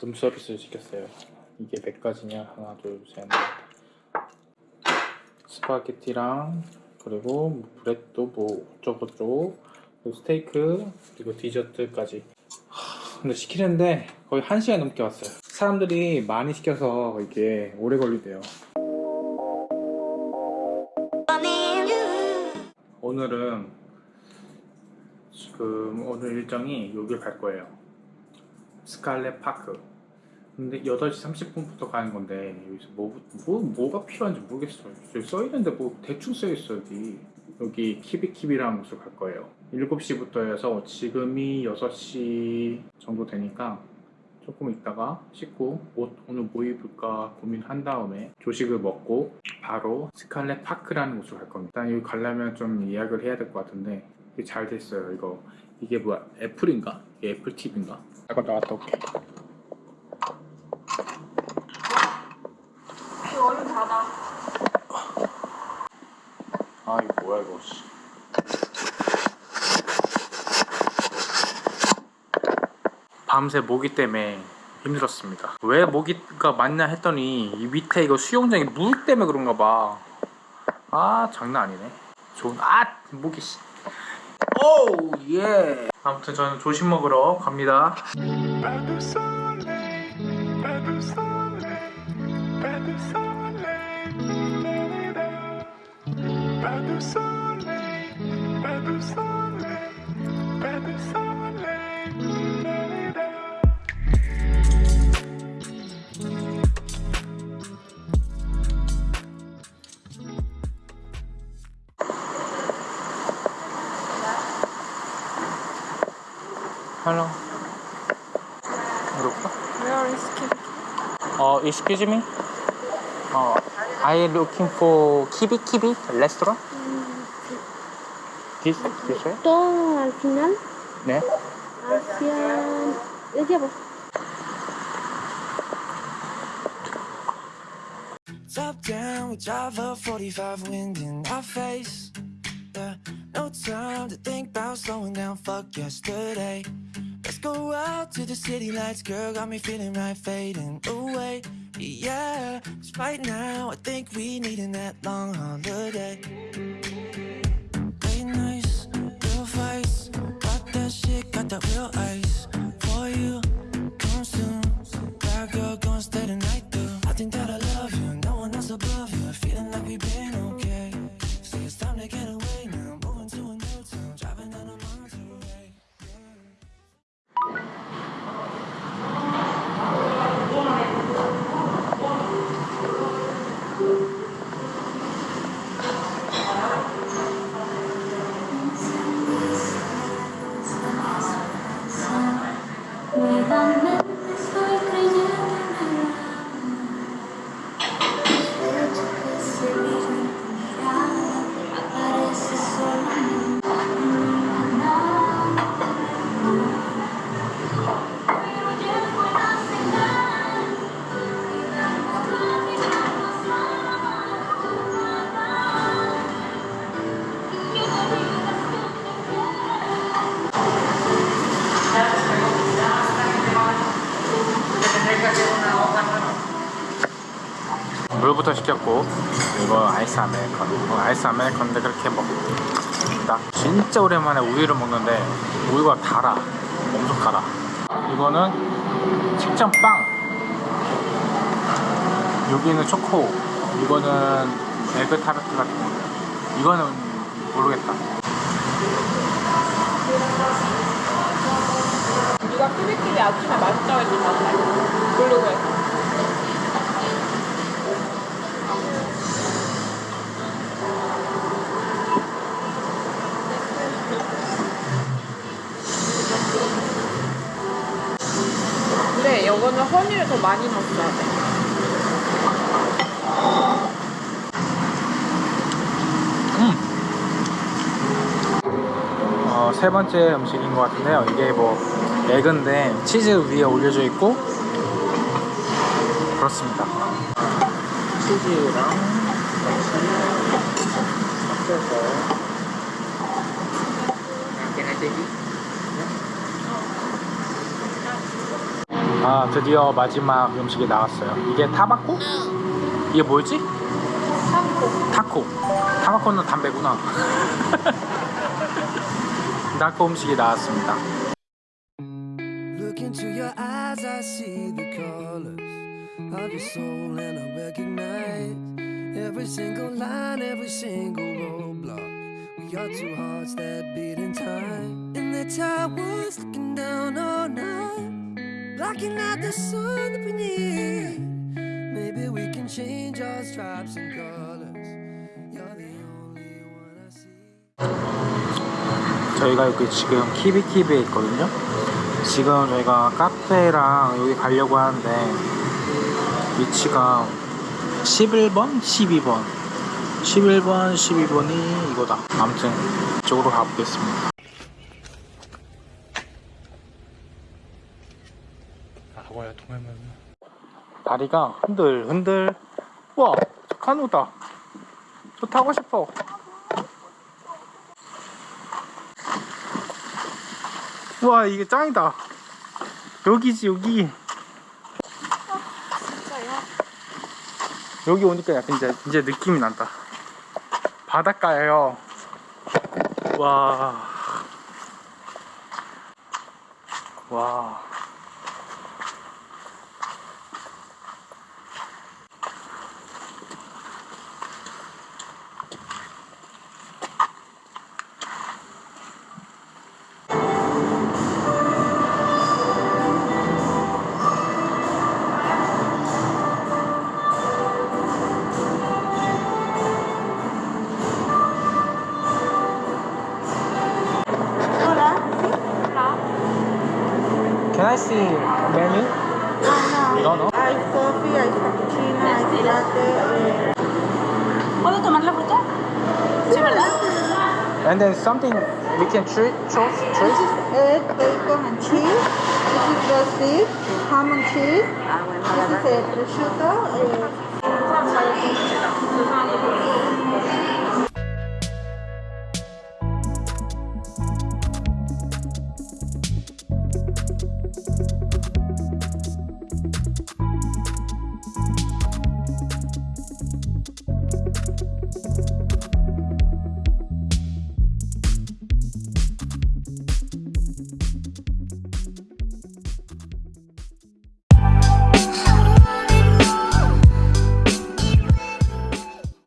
룸 서비스를 시켰어요. 이게 몇 가지냐? 하나 둘셋넷. 스파게티랑 그리고 뭐 브레또 뭐 어쩌고저쩌고 스테이크 그리고 디저트까지. 하, 근데 시키는데 거의 1시간 넘게 왔어요. 사람들이 많이 시켜서 이게 오래 걸리대요. 오늘은 지금 오늘 일정이 여길 갈 거예요 스칼렛 파크. 근데 8시 30분부터 가는 건데 여기서 뭐, 뭐, 뭐가 필요한지 모르겠어요 여기 써있는데 뭐 대충 써있어 여기 여기 키비키비라는 곳을 갈 거예요. 7시부터 해서 지금이 6시 정도 되니까 조금 있다가 씻고 옷 오늘 뭐 입을까 고민한 다음에 조식을 먹고 바로 스칼렛 파크라는 곳을 갈 겁니다. 일단 여기 가려면 좀 예약을 해야 될 것 같은데 잘 됐어요 이거 이게 뭐야 애플인가? 이게 애플 TV인가? 잠깐 나갔다 올게 그 얼른 닫아. 아 이거 뭐야 이거 씨. 밤새 모기 때문에 힘들었습니다 왜 모기가 많냐 했더니 이 밑에 이거 수영장이 물 때문에 그런가 봐아 장난 아니네 좋은 아 모기 씨 오우 예 아무튼 저는 조식 먹으러 갑니다 pas de soleil, pas de soleil, pas de soleil. Hello 그럴까? Where is Kim? 어, excuse me? 어, I looking for 키비 키비 restaurant? This, this way? todo al final 네. hacia desde abajo. Top down, we drive a 45 wind in our face. Time to think about slowing down. Fuck yesterday. Let's go out to the city lights, girl. Got me feeling right, fading away. Yeah, Yeah, 'cause right now I think we needing that long holiday. Late nights, real fights. Got that shit, got that real ice for you. Come soon, bad girl, gonna stay the night through. I think that I love you, no one else above you. Feeling like we've been 물부터 시켰고 이거 아이스 아메리카노 어, 아이스 아메리카노인데 그렇게 먹다 진짜 오랜만에 우유를 먹는데 우유가 달아. 엄청 달아. 이거는 식전빵. 여기는 초코. 이거는 에그 타르트 같은 거. 이거는 모르겠다. 누가 키비키비 아침에 맛있다고 맞나? 그 이거는 허니를 더 많이 넣어야 돼. 어, 세 번째 음식인 것 같은데요. 이게 뭐 에그인데 치즈 위에 올려져 있고 그렇습니다. 치즈랑 같이 섞여서 아 드디어 마지막 음식이 나왔어요 이게 타바코? 이게 뭐지? 타코 타코 타바코는 담배구나 타코 음식이 나왔습니다 Look into your eyes, I see the colors of your soul, and I recognize every single line, every single roadblock. We are two hearts that beat in time, and the towers looking down all night, blocking out the sun that we need. Maybe we can change our stripes and colors. You're the only one I see. 저희가 여기 지금 키비키비에 있거든요. 지금 저희가 카페랑 여기 가려고 하는데 위치가 11번, 12번, 11번, 12번이 이거다. 아무튼 이쪽으로 가보겠습니다. 아고야 통해면 다리가 흔들 흔들. 와, 저 카누다. 저 타고 싶어. 와 이게 짱이다 여기지 여기 여기 오니까 약간 이제 이제 느낌이 난다 바닷가예요 와 와. Can I see menu? You don't know? Hay coffee, hay cappuccino, hay latte. ¿Puedo tomar la fruta? Sí, ¿verdad? And then something we can choose choose This choose is egg, bacon, and cheese. This is roast beef, ham and cheese. Ah, This is a prosciutto. eh,